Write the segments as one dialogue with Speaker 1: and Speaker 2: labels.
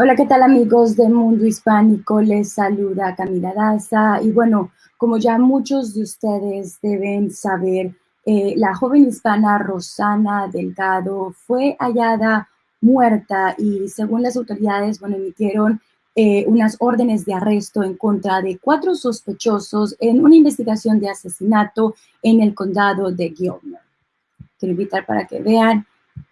Speaker 1: Hola, ¿qué tal amigos del mundo hispánico? Les saluda Camila Daza y bueno, como ya muchos de ustedes deben saber, eh, la joven hispana Rosana Delgado fue hallada muerta y según las autoridades, bueno, emitieron eh, unas órdenes de arresto en contra de cuatro sospechosos en una investigación de asesinato en el condado de Gilmer. Quiero invitar para que vean,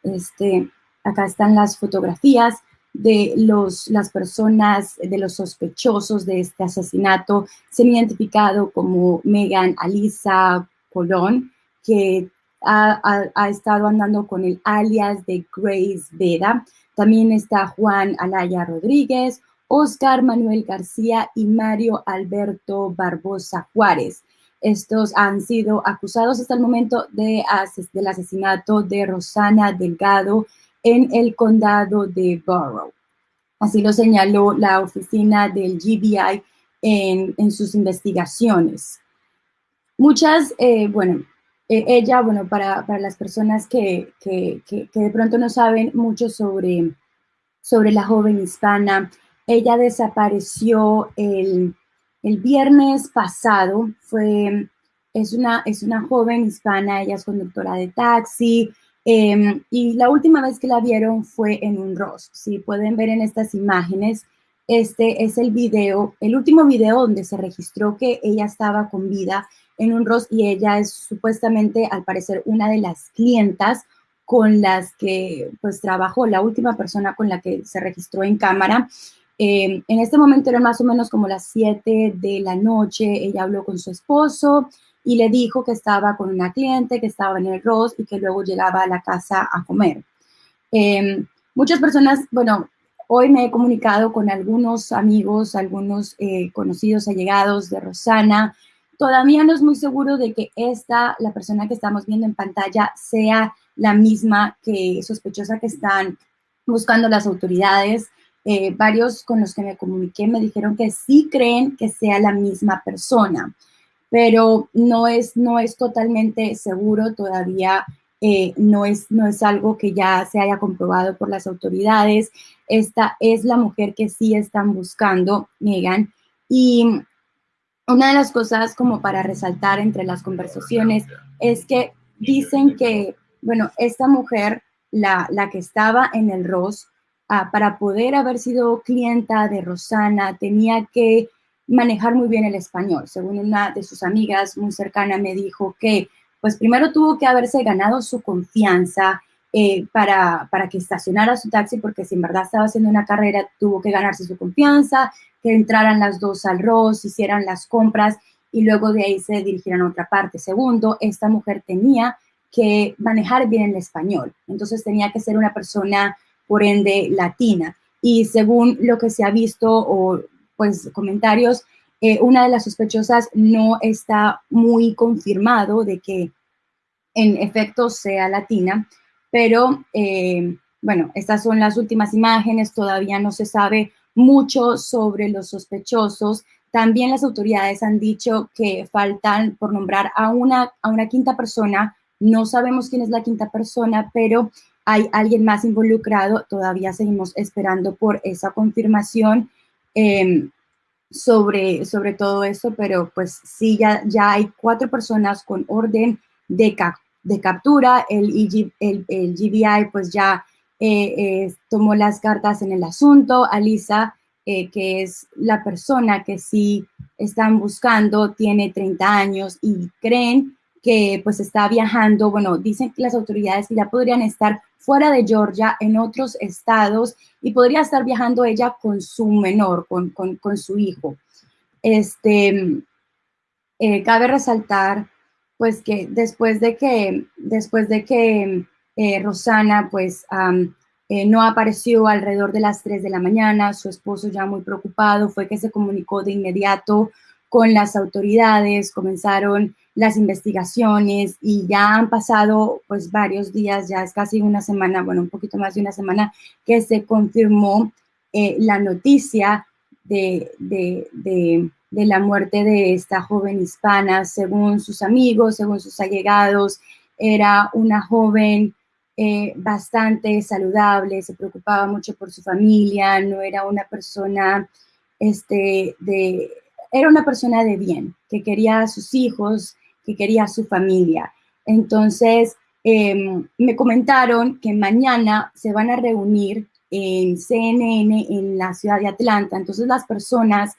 Speaker 1: este, acá están las fotografías de los, las personas, de los sospechosos de este asesinato, se han identificado como Megan Alisa Colón, que ha, ha, estado andando con el alias de Grace Veda. También está Juan Alaya Rodríguez, Oscar Manuel García y Mario Alberto Barbosa Juárez. Estos han sido acusados hasta el momento de, del asesinato de Rosana Delgado en el condado de Borough. Así lo señaló la oficina del GBI en, sus investigaciones. Muchas, eh, bueno, eh, ella, bueno, para, las personas que, de pronto no saben mucho sobre, sobre la joven hispana, ella desapareció el, el viernes pasado, fue, es una, es una joven hispana, ella es conductora de taxi, Em, y la última vez que la vieron fue en un Ross. Si pueden ver en estas imágenes, este es el video, el último video donde se registró que ella estaba con vida en un Ross y ella es supuestamente, al parecer, una de las clientas con las que pues trabajó, la última persona con la que se registró en cámara. Em, en este momento eran más o menos como las 7 de la noche, ella habló con su esposo, y le dijo que estaba con una cliente, que estaba en el Ross y que luego llegaba a la casa a comer. Em, muchas personas, bueno, hoy me he comunicado con algunos amigos, algunos eh, conocidos allegados de Rosana. Todavía no es muy seguro de que esta, la persona que estamos viendo en pantalla, sea la misma que sospechosa que están buscando las autoridades. Eh, varios con los que me comuniqué me dijeron que sí creen que sea la misma persona pero no es, no es totalmente seguro todavía. Eh, no, es, no es algo que ya se haya comprobado por las autoridades. Esta es la mujer que sí están buscando, Megan. Y una de las cosas como para resaltar entre las conversaciones es que dicen que, bueno, esta mujer, la, la que estaba en el ROS, ah, para poder haber sido clienta de Rosana, tenía que manejar muy bien el español. Según una de sus amigas muy cercana me dijo que, pues primero tuvo que haberse ganado su confianza eh, para, para que estacionara su taxi, porque si en verdad estaba haciendo una carrera, tuvo que ganarse su confianza, que entraran las dos al ROS, hicieran las compras y luego de ahí se dirigieran a otra parte. Segundo, esta mujer tenía que manejar bien el español, entonces tenía que ser una persona, por ende, latina. Y según lo que se ha visto o pues, comentarios, eh, una de las sospechosas no está muy confirmado de que en efecto sea latina, pero eh, bueno, estas son las últimas imágenes, todavía no se sabe mucho sobre los sospechosos. También las autoridades han dicho que faltan por nombrar a una, a una quinta persona. No sabemos quién es la quinta persona, pero hay alguien más involucrado. Todavía seguimos esperando por esa confirmación. Em, sobre, sobre todo eso, pero pues sí, ya, ya hay cuatro personas con orden de, de captura. El, el, GBI pues ya eh, eh, tomó las cartas en el asunto. Alisa, eh, que es la persona que sí están buscando, tiene 30 años y creen que pues está viajando, bueno, dicen las autoridades que ya podrían estar fuera de Georgia, en otros estados, y podría estar viajando ella con su menor, con, con, su hijo. Este, eh, cabe resaltar, pues, que después de que, después de que eh, Rosana, pues, eh, no apareció alrededor de las 3 de la mañana, su esposo ya muy preocupado, fue que se comunicó de inmediato con las autoridades, comenzaron las investigaciones y ya han pasado pues varios días, ya es casi una semana, bueno, un poquito más de una semana que se confirmó eh, la noticia de, de, de, la muerte de esta joven hispana, según sus amigos, según sus allegados, era una joven eh, bastante saludable, se preocupaba mucho por su familia, no era una persona este, de, era una persona de bien, que quería a sus hijos, que quería su familia. Entonces, em, me comentaron que mañana se van a reunir en CNN en la ciudad de Atlanta. Entonces, las personas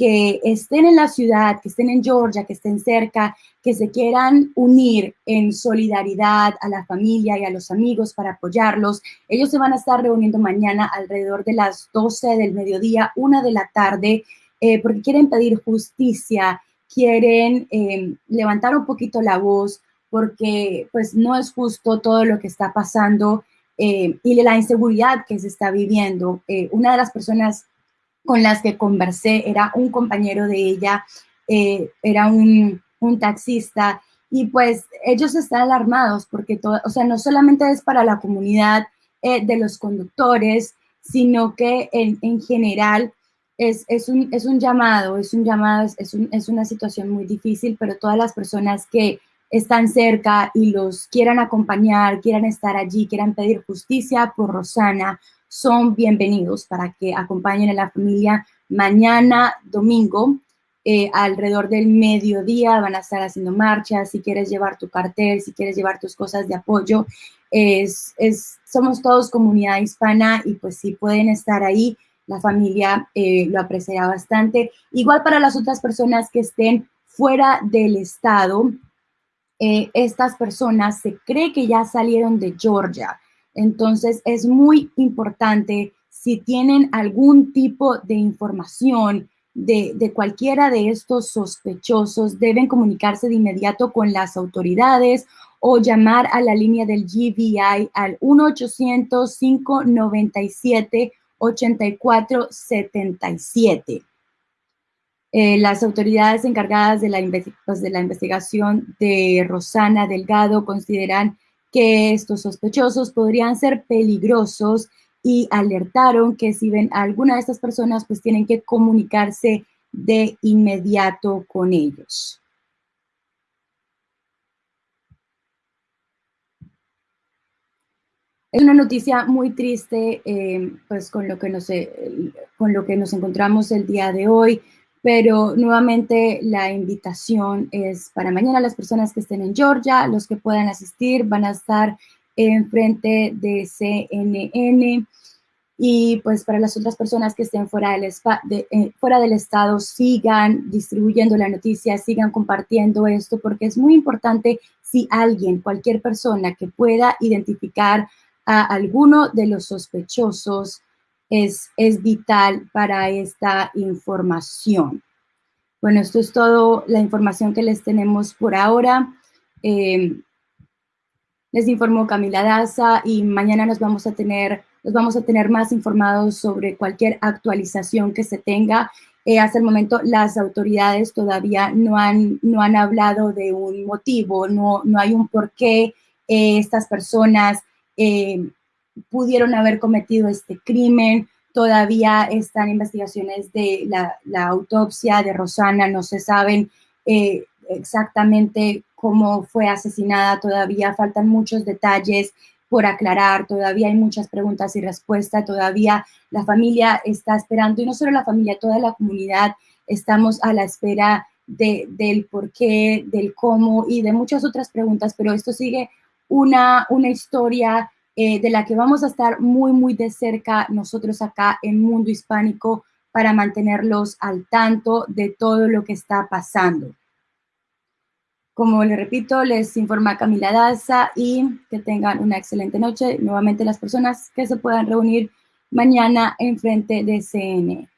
Speaker 1: que estén en la ciudad, que estén en Georgia, que estén cerca, que se quieran unir en solidaridad a la familia y a los amigos para apoyarlos. Ellos se van a estar reuniendo mañana alrededor de las 12 del mediodía, una de la tarde, eh, porque quieren pedir justicia, quieren eh, levantar un poquito la voz, porque pues no es justo todo lo que está pasando eh, y la inseguridad que se está viviendo. una de las personas con las que conversé, era un compañero de ella, eh, era un, taxista, y pues ellos están alarmados porque todo, o sea, no solamente es para la comunidad eh, de los conductores, sino que en, general es, un, es, un, llamado, es un llamado, es, es una situación muy difícil, pero todas las personas que están cerca y los quieran acompañar, quieran estar allí, quieran pedir justicia por Rosana, son bienvenidos para que acompañen a la familia mañana domingo. Eh, alrededor del mediodía van a estar haciendo marchas, si quieres llevar tu cartel, si quieres llevar tus cosas de apoyo. Es, somos todos comunidad hispana y pues si pueden estar ahí, la familia eh, lo apreciará bastante. Igual para las otras personas que estén fuera del estado, eh, estas personas se cree que ya salieron de Georgia. Entonces, es muy importante si tienen algún tipo de información de, cualquiera de estos sospechosos, deben comunicarse de inmediato con las autoridades o llamar a la línea del GBI al 1-800-597-8477. Eh, las autoridades encargadas de la, pues, de la investigación de Rosana Delgado consideran que estos sospechosos podrían ser peligrosos y alertaron que si ven a alguna de estas personas, pues tienen que comunicarse de inmediato con ellos. Es una noticia muy triste, eh, pues con lo, que nos, eh, con lo que nos encontramos el día de hoy. Pero nuevamente la invitación es para mañana las personas que estén en Georgia, los que puedan asistir van a estar en frente de CNN y pues para las otras personas que estén fuera del, eh, fuera del estado sigan distribuyendo la noticia, sigan compartiendo esto porque es muy importante si alguien, cualquier persona que pueda identificar a alguno de los sospechosos es, vital para esta información. Bueno, esto es todo la información que les tenemos por ahora. Eh, les informó Camila Daza y mañana nos vamos a tener, nos vamos a tener más informados sobre cualquier actualización que se tenga. Eh, hasta el momento las autoridades todavía no han, no han hablado de un motivo, no, no hay un por qué eh, estas personas pudieron haber cometido este crimen. Todavía están investigaciones de la, autopsia de Rosana, no se saben eh, exactamente cómo fue asesinada, todavía faltan muchos detalles por aclarar, todavía hay muchas preguntas y respuestas, todavía la familia está esperando, y no solo la familia, toda la comunidad estamos a la espera del por qué, del cómo y de muchas otras preguntas, pero esto sigue una, una historia eh, de la que vamos a estar muy, muy de cerca nosotros acá en Mundo Hispánico para mantenerlos al tanto de todo lo que está pasando. Como le repito, les informa Camila Daza y que tengan una excelente noche. Nuevamente las personas que se puedan reunir mañana en frente de CN.